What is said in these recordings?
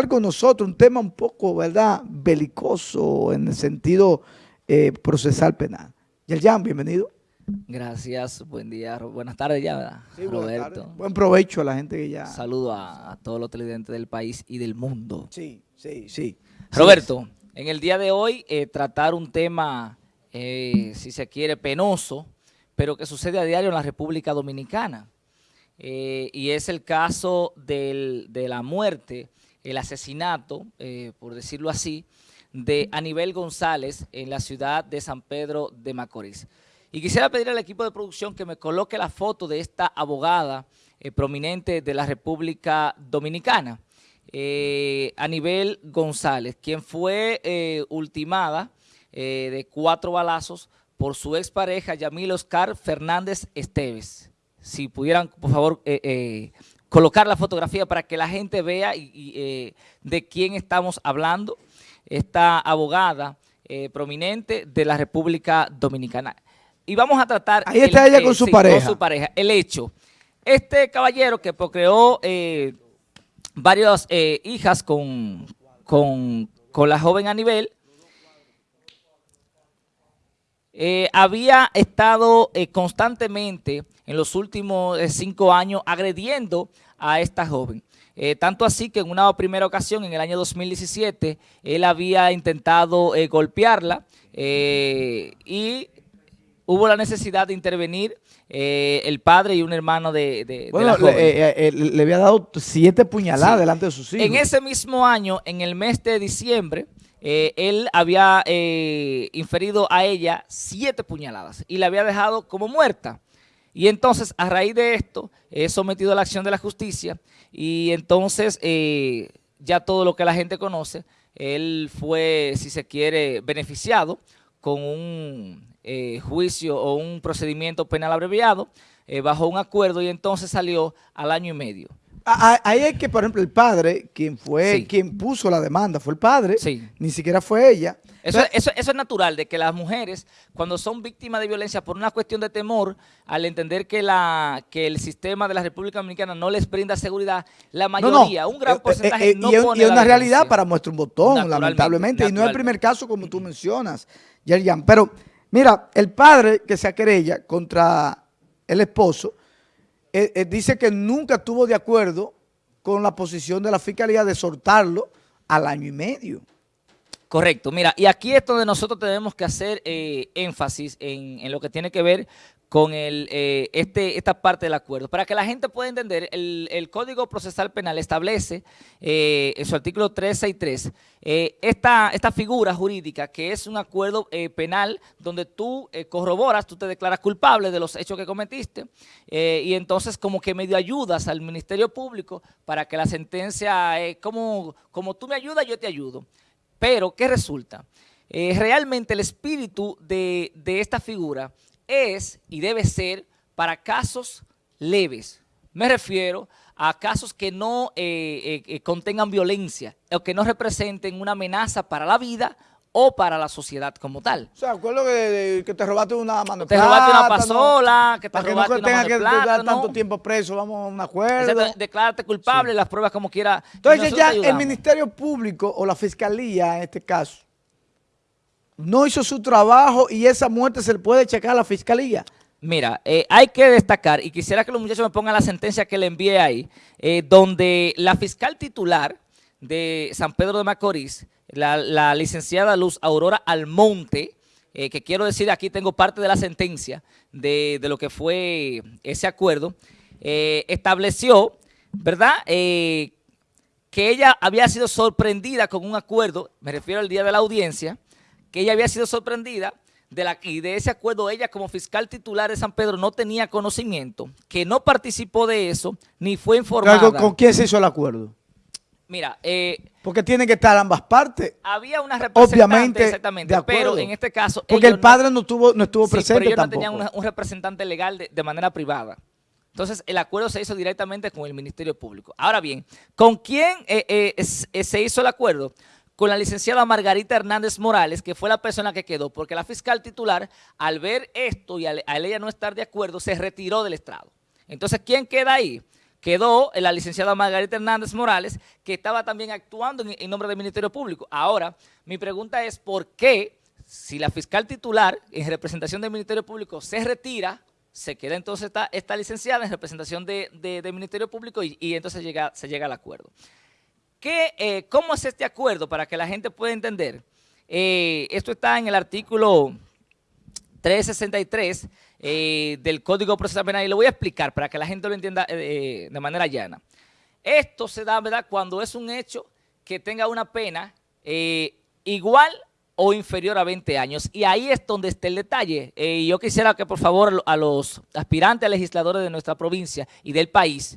con nosotros un tema un poco, ¿verdad?, belicoso en el sentido eh, procesal penal. Yerjan, bienvenido. Gracias, buen día, buenas tardes ya, ¿verdad? Roberto. Buen provecho a la gente que ya... Saludo a, todos los televidentes del país y del mundo. Sí, sí, sí. Roberto, en el día de hoy eh, tratar un tema, eh, si se quiere, penoso, pero que sucede a diario en la República Dominicana. Eh, y es el caso de la muerte, el asesinato, por decirlo así, de Anibel González en la ciudad de San Pedro de Macorís. Y quisiera pedir al equipo de producción que me coloque la foto de esta abogada prominente de la República Dominicana eh, González, quien fue eh, ultimada eh, de cuatro balazos por su expareja Yamil Oscar Fernández Esteves. Si pudieran, por favor, eh, colocar la fotografía para que la gente vea de quién estamos hablando. Esta abogada prominente de la República Dominicana. Y vamos a tratar... Ahí está ella con su pareja. Con su pareja. El hecho. Este caballero que procreó varias eh, hijas con, con, la joven Anibel, eh, había estado eh, constantemente en los últimos cinco años agrediendo a esta joven. tanto así que en una primera ocasión, en el año 2017, él había intentado golpearla y hubo la necesidad de intervenir eh, el padre y un hermano de, la joven. Eh, eh, le, había dado siete puñaladas delante de sus hijos. En ese mismo año, en el mes de diciembre, él había inferido a ella siete puñaladas y la había dejado como muerta. Y entonces, a raíz de esto, es sometido a la acción de la justicia y entonces ya todo lo que la gente conoce, él fue, si se quiere, beneficiado con un eh, juicio o un procedimiento penal abreviado eh, bajo un acuerdo y entonces salió al año y medio. Ahí es que, por ejemplo, el padre, quien fue, quien puso la demanda, fue el padre, ni siquiera fue ella. Eso, eso, es natural, de que las mujeres, cuando son víctimas de violencia por una cuestión de temor, al entender que la que el sistema de la República Dominicana no les brinda seguridad, la mayoría, un gran eh, porcentaje no y, y es una realidad para muestra un botón, lamentablemente, y no es el primer caso como tú mencionas, Yerjan, pero... Mira, el padre que se querella contra el esposo eh, eh, dice que nunca estuvo de acuerdo con la posición de la fiscalía de soltarlo al año y medio. Correcto. Mira, y aquí es donde nosotros tenemos que hacer eh, énfasis en, en, lo que tiene que ver con el, eh, este, esta parte del acuerdo. Para que la gente pueda entender, el, Código Procesal Penal establece eh, en su artículo 363 eh, esta, esta figura jurídica que es un acuerdo eh, penal donde tú corroboras, tú te declaras culpable de los hechos que cometiste y entonces como que medio ayudas al Ministerio Público para que la sentencia, como, como tú me ayudas, yo te ayudo. Pero, ¿qué resulta? realmente el espíritu de, de esta figura es y debe ser para casos leves. Me refiero a casos que no eh, eh, eh, contengan violencia o que no representen una amenaza para la vida o para la sociedad como tal. O sea, acuerdo que, que te robaste una mano Te robaste una pasola, que te para robaste que no una que dar tanto tiempo preso, vamos a un acuerdo. declárate culpable, las pruebas como quiera. Entonces ya el Ministerio Público o la Fiscalía en este caso no hizo su trabajo y esa muerte se le puede checar a la fiscalía. Mira, eh, hay que destacar, y quisiera que los muchachos me pongan la sentencia que le envié ahí, eh, donde la fiscal titular de San Pedro de Macorís, la, licenciada Luz Aurora Almonte, eh, que quiero decir, aquí tengo parte de la sentencia de, de lo que fue ese acuerdo, estableció, ¿verdad?, que ella había sido sorprendida con un acuerdo, me refiero al día de la audiencia, que ella había sido sorprendida de la, y de ese acuerdo ella como fiscal titular de San Pedro no tenía conocimiento, que no participó de eso, ni fue informada. ¿Con, quién se hizo el acuerdo? Mira, eh, porque tienen que estar ambas partes. Había una representante, Obviamente, exactamente, pero en este caso... Porque el padre no, estuvo, no estuvo presente pero ellos no tenían un representante legal de, manera privada. Entonces, el acuerdo se hizo directamente con el Ministerio Público. Ahora bien, ¿con quién eh, eh, se hizo el acuerdo? Con la licenciada Margarita Hernández Morales, que fue la persona que quedó, porque la fiscal titular, al ver esto y al, ella no estar de acuerdo, se retiró del estrado. Entonces, ¿quién queda ahí? quedó la licenciada Margarita Hernández Morales, que estaba también actuando en, nombre del Ministerio Público. Ahora, mi pregunta es, ¿por qué si la fiscal titular en representación del Ministerio Público se retira, se queda entonces esta, licenciada en representación del Ministerio Público y, entonces llega, se llega al acuerdo? ¿Qué, eh, ¿Cómo es este acuerdo para que la gente pueda entender? Eh, esto está en el artículo 363 eh, del Código Procesal Penal y lo voy a explicar para que la gente lo entienda eh, de manera llana. Esto se da, ¿verdad?, cuando es un hecho que tenga una pena eh, igual o inferior a 20 años. Y ahí es donde está el detalle. Y yo quisiera que, por favor, a los aspirantes a legisladores de nuestra provincia y del país,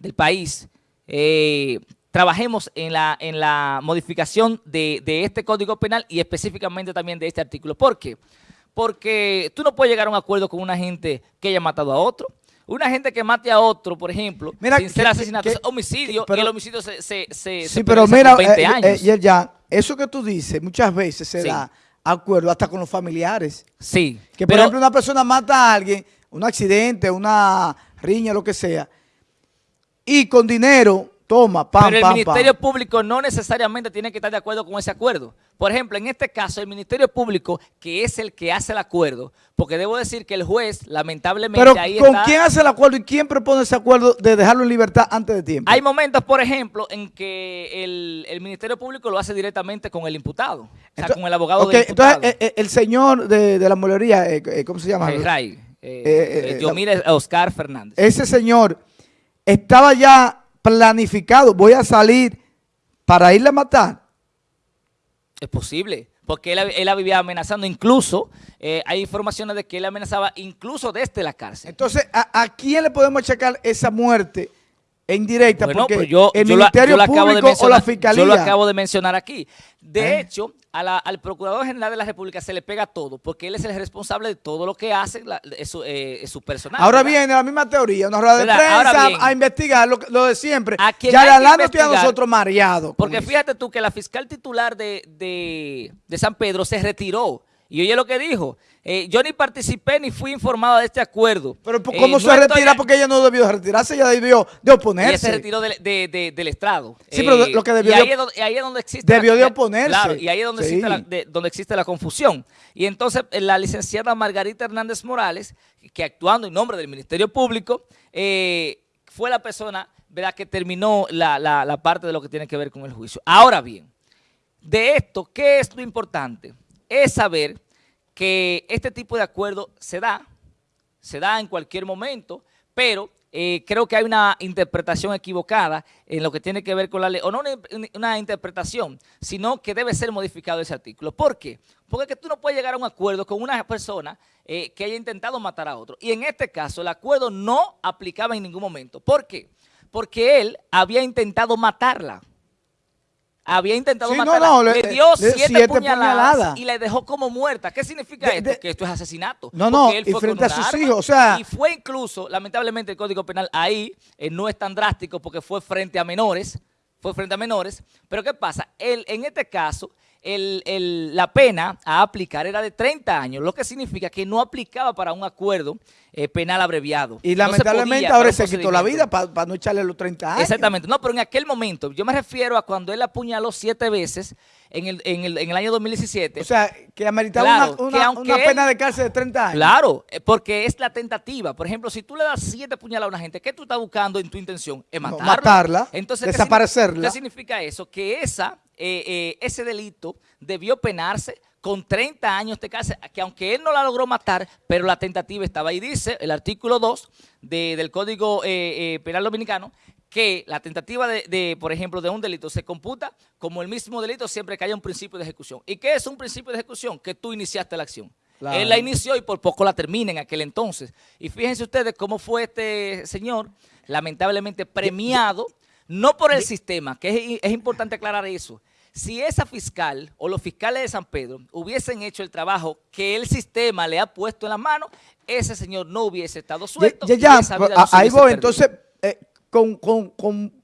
del país, trabajemos en la, en la modificación de, de este Código Penal y específicamente también de este artículo. ¿Por qué? Porque tú no puedes llegar a un acuerdo con una gente que haya matado a otro. Una gente que mate a otro, por ejemplo, sin ser asesinato, es homicidio, y el homicidio se, se, se Sí, pero mira, 20 eh, eh, años. Eh, ya, eso que tú dices, muchas veces se da acuerdo hasta con los familiares. Sí. Que, por ejemplo, una persona mata a alguien, un accidente, una riña, lo que sea, y con dinero Toma, pam, Pero el Ministerio Público no necesariamente tiene que estar de acuerdo con ese acuerdo. Por ejemplo, en este caso, el Ministerio Público, que es el que hace el acuerdo, porque debo decir que el juez, lamentablemente, Pero ¿con quién hace el acuerdo y quién propone ese acuerdo de dejarlo en libertad antes de tiempo? Hay momentos, por ejemplo, en que el, Ministerio Público lo hace directamente con el imputado, o sea, con el abogado del imputado. Entonces, eh, eh, el señor de, la molería, eh, ¿cómo se llama? El Ray. yo mire Oscar Fernández. Ese señor estaba ya planificado, voy a salir para irle a matar. Es posible, porque él, él vivía amenazando, incluso eh, hay informaciones de que él amenazaba incluso desde la cárcel. Entonces, ¿a, quién le podemos achacar esa muerte en directa? porque pues yo, el Ministerio Público o la Fiscalía. Yo lo acabo de mencionar aquí. De ¿Eh? hecho, al Procurador General de la República se le pega todo, porque él es el responsable de todo lo que hace su, eh, su, personal. Ahora viene la misma teoría, una rueda de prensa a investigar lo, de siempre. ya la a nosotros mareados. Porque fíjate tú que la fiscal titular de, de San Pedro se retiró y oye lo que dijo, eh, yo ni participé ni fui informado de este acuerdo. Pero ¿cómo eh, se retira? Porque ella no debió retirarse, ella debió de oponerse. Ella se retiró del estrado. Sí, pero lo que debió y ahí, es donde, existe... Debió de oponerse. Claro, y ahí es donde, existe la, donde existe la confusión. Y entonces eh, la licenciada Margarita Hernández Morales, que actuando en nombre del Ministerio Público, fue la persona ¿verdad? que terminó la, la parte de lo que tiene que ver con el juicio. Ahora bien, de esto, ¿qué es lo importante? es saber que este tipo de acuerdo se da, se da en cualquier momento, pero eh, creo que hay una interpretación equivocada en lo que tiene que ver con la ley, o no una, interpretación, sino que debe ser modificado ese artículo. ¿Por qué? Porque tú no puedes llegar a un acuerdo con una persona eh, que haya intentado matar a otro. Y en este caso el acuerdo no aplicaba en ningún momento. ¿Por qué? Porque él había intentado matarla había intentado matarla, le, dio siete, puñaladas, y le dejó como muerta. ¿Qué significa esto? que esto es asesinato. No, no, y frente a sus hijos, o sea... Y fue incluso, lamentablemente el Código Penal ahí eh, no es tan drástico porque fue frente a menores, fue frente a menores, pero ¿qué pasa? Él, en este caso, la pena a aplicar era de 30 años, lo que significa que no aplicaba para un acuerdo eh, penal abreviado. Y lamentablemente ahora se quitó la vida para no echarle los 30 años. Exactamente, no, pero en aquel momento, yo me refiero a cuando él apuñaló siete veces en el, en el, en el año 2017. O sea, que ameritaba una, una, pena de cárcel de 30 años. Claro, eh, porque es la tentativa. Por ejemplo, si tú le das siete puñaladas a una gente, ¿qué tú estás buscando en tu intención? Es matarla. matarla, Entonces, desaparecerla. ¿qué significa eso? Que esa, eh, ese delito debió penarse con 30 años de cárcel, que aunque él no la logró matar, pero la tentativa estaba ahí. Dice el artículo 2 del Código eh, eh, Penal Dominicano que la tentativa de, por ejemplo, de un delito se computa como el mismo delito siempre que haya un principio de ejecución. ¿Y qué es un principio de ejecución? Que tú iniciaste la acción. Él la inició y por poco la termina en aquel entonces. Y fíjense ustedes cómo fue este señor, lamentablemente premiado, no por el sistema, que es importante aclarar eso, si esa fiscal o los fiscales de San Pedro hubiesen hecho el trabajo que el sistema le ha puesto en la mano, ese señor no hubiese estado suelto. Ya, ya, ahí voy. Entonces, eh, con,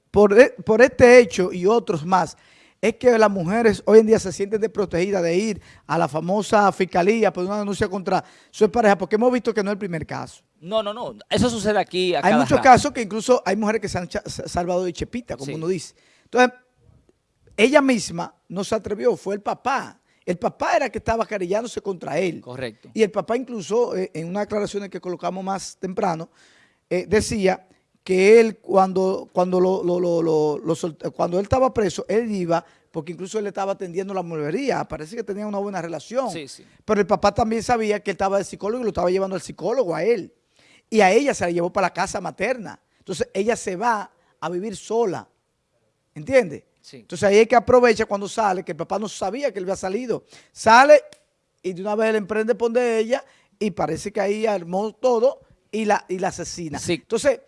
por, e, por este hecho y otros más, es que las mujeres hoy en día se sienten desprotegidas de ir a la famosa fiscalía por una denuncia contra su pareja, porque hemos visto que no es el primer caso. No, no, no. Eso sucede aquí. hay muchos casos que incluso hay mujeres que se han salvado de chepita, como uno dice. Entonces, ella misma no se atrevió, fue el papá. El papá era el que estaba querellándose contra él. Correcto. Y el papá incluso, eh, en una aclaración que colocamos más temprano, eh, decía que él cuando, cuando, lo, cuando él estaba preso, él iba, porque incluso él estaba atendiendo la mueblería, parece que tenía una buena relación. Sí, sí. Pero el papá también sabía que él estaba de psicólogo y lo estaba llevando al psicólogo a él. Y a ella se la llevó para la casa materna. Entonces ella se va a vivir sola. ¿Entiendes? Entonces ahí es que aprovecha cuando sale, que el papá no sabía que él había salido. Sale y de una vez él emprende por de ella y parece que ahí armó todo y la, y la asesina. Entonces,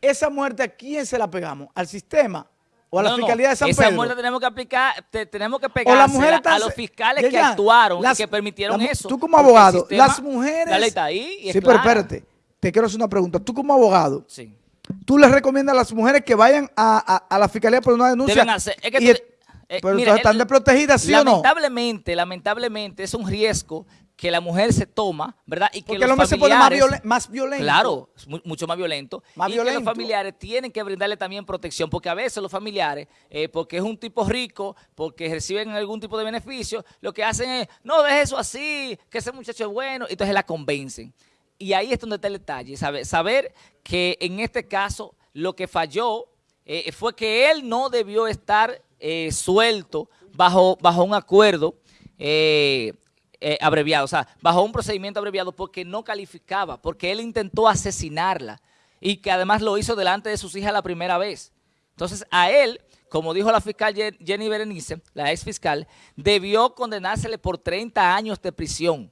esa muerte, ¿a quién se la pegamos? ¿Al sistema? ¿O a la Fiscalía de San Pedro? Esa muerte tenemos que aplicar, tenemos que pegársela a los fiscales que actuaron y que permitieron eso. Tú como abogado, las mujeres... La ley está ahí Sí, pero espérate, te quiero hacer una pregunta. Tú como abogado... Sí tú les recomiendas a las mujeres que vayan a, la fiscalía por una denuncia. Deben hacer. Es que eh, pero están desprotegidas, ¿sí o no? Lamentablemente, lamentablemente es un riesgo que la mujer se toma, ¿verdad? Y que Porque los el hombre se pone más, violento. Claro, mucho más violento. Más y violento. que los familiares tienen que brindarle también protección, porque a veces los familiares, eh, porque es un tipo rico, porque reciben algún tipo de beneficio, lo que hacen es, no, deje eso así, que ese muchacho es bueno, y entonces la convencen. Y ahí es donde está el detalle, saber, que en este caso lo que falló eh, fue que él no debió estar eh, suelto bajo, bajo un acuerdo eh, abreviado, o sea, bajo un procedimiento abreviado porque no calificaba, porque él intentó asesinarla y que además lo hizo delante de sus hijas la primera vez. Entonces a él, como dijo la fiscal Jenny Berenice, la ex fiscal, debió condenársele por 30 años de prisión.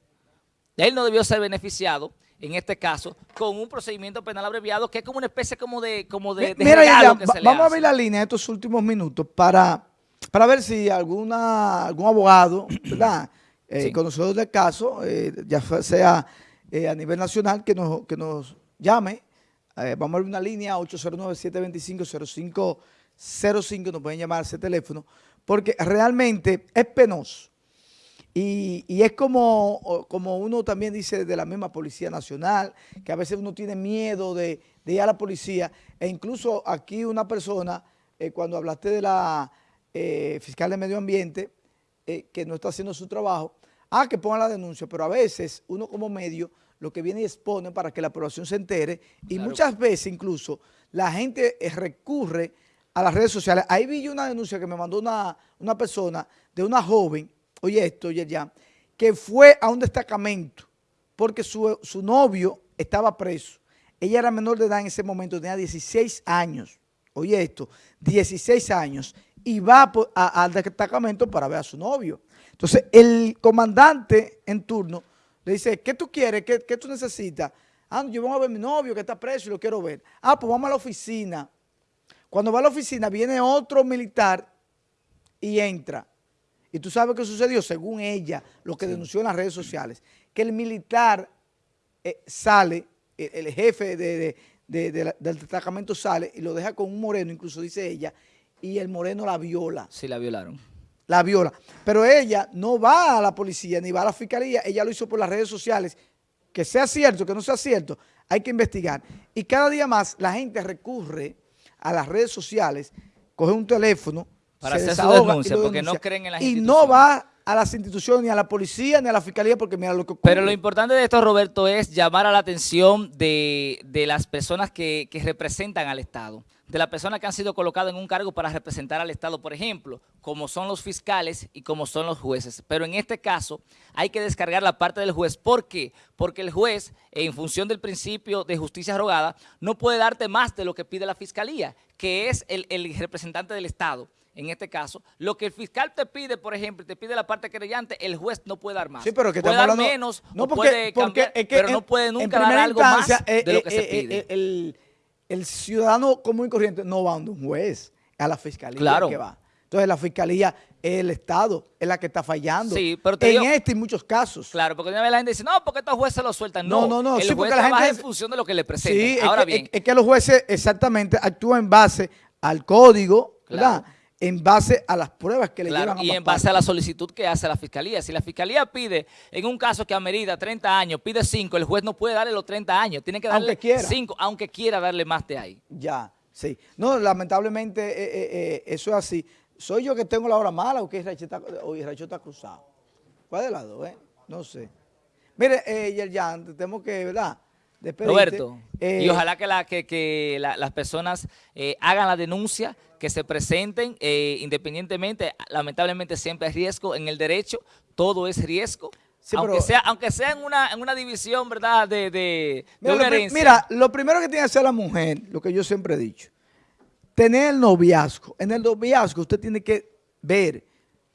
Él no debió ser beneficiado en este caso, con un procedimiento penal abreviado que es como una especie como de, como de, Mira, vamos a ver la línea de estos últimos minutos para, para ver si alguna algún abogado, ¿verdad? Eh, conocedor del caso, eh, ya sea eh, a nivel nacional, que nos, que nos llame. vamos a ver una línea 809-725-0505, nos pueden llamar a ese teléfono, porque realmente es penoso y, es como, como uno también dice de la misma Policía Nacional, que a veces uno tiene miedo de, ir a la policía. E incluso aquí una persona, eh, cuando hablaste de la eh, fiscal de medio ambiente, eh, que no está haciendo su trabajo, ah, que ponga la denuncia, pero a veces uno como medio lo que viene y expone para que la población se entere y muchas veces incluso la gente recurre a las redes sociales. Ahí vi yo una denuncia que me mandó una, una persona de una joven oye esto, oye ya, que fue a un destacamento porque su, novio estaba preso. Ella era menor de edad en ese momento, tenía 16 años. Oye esto, 16 años. Y va al destacamento para ver a su novio. Entonces, el comandante en turno le dice, ¿qué tú quieres? ¿Qué, tú necesitas? Ah, yo voy a ver a mi novio que está preso y lo quiero ver. Ah, pues vamos a la oficina. Cuando va a la oficina viene otro militar y entra. Y tú sabes qué sucedió, según ella, lo que denunció en las redes sociales, que el militar eh, sale, el, jefe del destacamento sale y lo deja con un moreno, incluso dice ella, y el moreno la viola. Sí, la violaron. La viola. Pero ella no va a la policía ni va a la fiscalía, ella lo hizo por las redes sociales. Que sea cierto, que no sea cierto, hay que investigar. Y cada día más la gente recurre a las redes sociales, coge un teléfono, para hacer su denuncia, porque no creen en las Y no va a las instituciones, ni a la policía, ni a la fiscalía, porque mira lo que ocurre. Pero lo importante de esto, Roberto, es llamar a la atención de, las personas que, representan al Estado, de las personas que han sido colocadas en un cargo para representar al Estado, por ejemplo, como son los fiscales y como son los jueces. Pero en este caso hay que descargar la parte del juez. ¿Por qué? Porque el juez, en función del principio de justicia rogada, no puede darte más de lo que pide la fiscalía, que es el, el representante del Estado en este caso, lo que el fiscal te pide, por ejemplo, te pide la parte creyente, el juez no puede dar más. Sí, pero que puede dar menos, no puede cambiar, pero no puede nunca dar algo más de lo que se eh, eh, pide. El, el, ciudadano común y corriente no va a un juez, a la fiscalía claro. que va. Entonces la fiscalía es el Estado, es la que está fallando. Sí, pero en este y muchos casos. Claro, porque una vez la gente dice, no, porque estos jueces lo sueltan. No, no, no. El sí, juez porque la gente en función de lo que le presentan. Sí, Ahora bien. Es, que los jueces exactamente actúan en base al código, ¿verdad? En base a las pruebas que le llevan a y en base a la solicitud que hace la fiscalía. Si la fiscalía pide, en un caso que amerita 30 años, pide 5, el juez no puede darle los 30 años, tiene que darle 5, aunque quiera darle más de ahí. Ya, sí. No, lamentablemente eh, eh, eh, eso es así. ¿Soy yo que tengo la hora mala o que Racho está cruzado? ¿Cuál de lado, eh? No sé. Mire, eh, Yerjan, tenemos que, ¿verdad? Roberto, y eh, ojalá que, la, que, las personas eh, hagan la denuncia, que se presenten eh, independientemente, lamentablemente siempre hay riesgo en el derecho, todo es riesgo, aunque, sea, aunque sea en una, en una división, ¿verdad?, de, de, mira, lo, mira, lo primero que tiene que hacer la mujer, lo que yo siempre he dicho, tener el noviazgo. En el noviazgo usted tiene que ver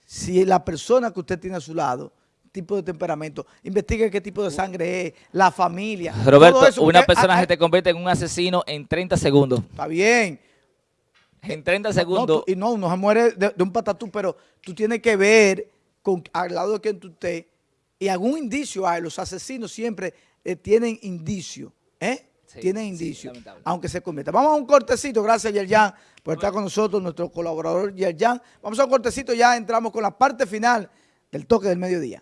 si la persona que usted tiene a su lado tipo de temperamento, investigue qué tipo de sangre es, la familia. Roberto, una persona se te convierte en un asesino en 30 segundos. Está bien. En 30 segundos. y no, no se muere de, un patatú, pero tú tienes que ver con, al lado de quien tú estés y algún indicio hay. Los asesinos siempre eh, tienen indicio, ¿eh? tienen indicio, aunque se convierta. Vamos a un cortecito, gracias Yerjan por estar con nosotros, nuestro colaborador Yerjan. Vamos a un cortecito, ya entramos con la parte final del toque del mediodía.